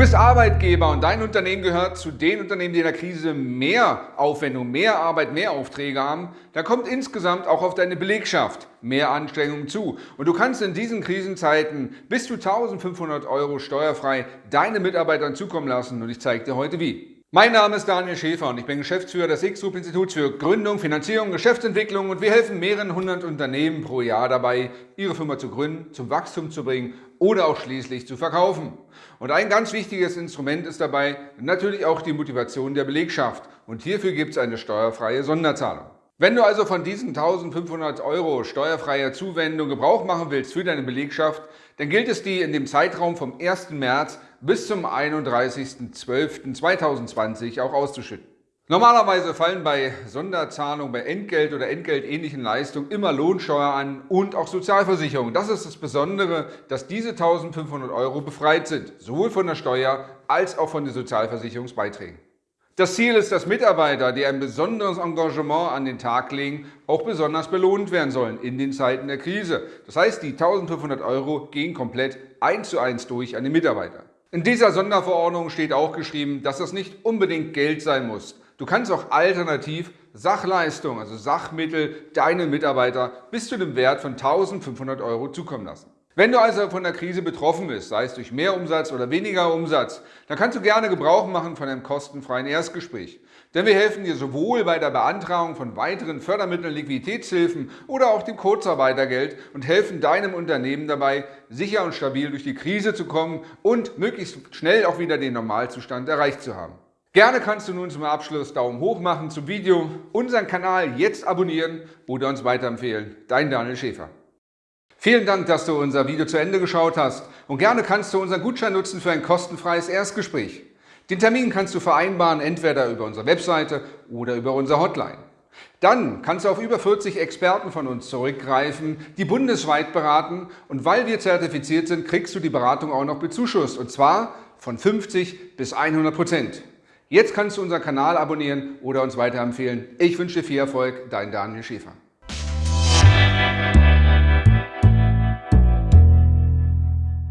bist Arbeitgeber und dein Unternehmen gehört zu den Unternehmen, die in der Krise mehr Aufwendung, mehr Arbeit, mehr Aufträge haben. Da kommt insgesamt auch auf deine Belegschaft mehr Anstrengungen zu. Und du kannst in diesen Krisenzeiten bis zu 1500 Euro steuerfrei deine Mitarbeitern zukommen lassen und ich zeige dir heute wie. Mein Name ist Daniel Schäfer und ich bin Geschäftsführer des X-Group Instituts für Gründung, Finanzierung, Geschäftsentwicklung und wir helfen mehreren hundert Unternehmen pro Jahr dabei, ihre Firma zu gründen, zum Wachstum zu bringen oder auch schließlich zu verkaufen. Und ein ganz wichtiges Instrument ist dabei natürlich auch die Motivation der Belegschaft und hierfür gibt es eine steuerfreie Sonderzahlung. Wenn du also von diesen 1500 Euro steuerfreier Zuwendung Gebrauch machen willst für deine Belegschaft, dann gilt es die in dem Zeitraum vom 1. März bis zum 31.12.2020 auch auszuschütten. Normalerweise fallen bei Sonderzahlungen, bei Entgelt oder entgeltähnlichen Leistungen immer Lohnsteuer an und auch Sozialversicherung. Das ist das Besondere, dass diese 1500 Euro befreit sind, sowohl von der Steuer als auch von den Sozialversicherungsbeiträgen. Das Ziel ist, dass Mitarbeiter, die ein besonderes Engagement an den Tag legen, auch besonders belohnt werden sollen in den Zeiten der Krise. Das heißt, die 1500 Euro gehen komplett eins zu eins durch an den Mitarbeiter. In dieser Sonderverordnung steht auch geschrieben, dass das nicht unbedingt Geld sein muss. Du kannst auch alternativ Sachleistung, also Sachmittel, deinen Mitarbeiter bis zu dem Wert von 1500 Euro zukommen lassen. Wenn du also von der Krise betroffen bist, sei es durch mehr Umsatz oder weniger Umsatz, dann kannst du gerne Gebrauch machen von einem kostenfreien Erstgespräch. Denn wir helfen dir sowohl bei der Beantragung von weiteren Fördermitteln, Liquiditätshilfen oder auch dem Kurzarbeitergeld und helfen deinem Unternehmen dabei, sicher und stabil durch die Krise zu kommen und möglichst schnell auch wieder den Normalzustand erreicht zu haben. Gerne kannst du nun zum Abschluss Daumen hoch machen zum Video, unseren Kanal jetzt abonnieren oder uns weiterempfehlen. Dein Daniel Schäfer. Vielen Dank, dass du unser Video zu Ende geschaut hast und gerne kannst du unseren Gutschein nutzen für ein kostenfreies Erstgespräch. Den Termin kannst du vereinbaren, entweder über unsere Webseite oder über unsere Hotline. Dann kannst du auf über 40 Experten von uns zurückgreifen, die bundesweit beraten und weil wir zertifiziert sind, kriegst du die Beratung auch noch bezuschusst und zwar von 50 bis 100 Prozent. Jetzt kannst du unseren Kanal abonnieren oder uns weiterempfehlen. Ich wünsche dir viel Erfolg, dein Daniel Schäfer.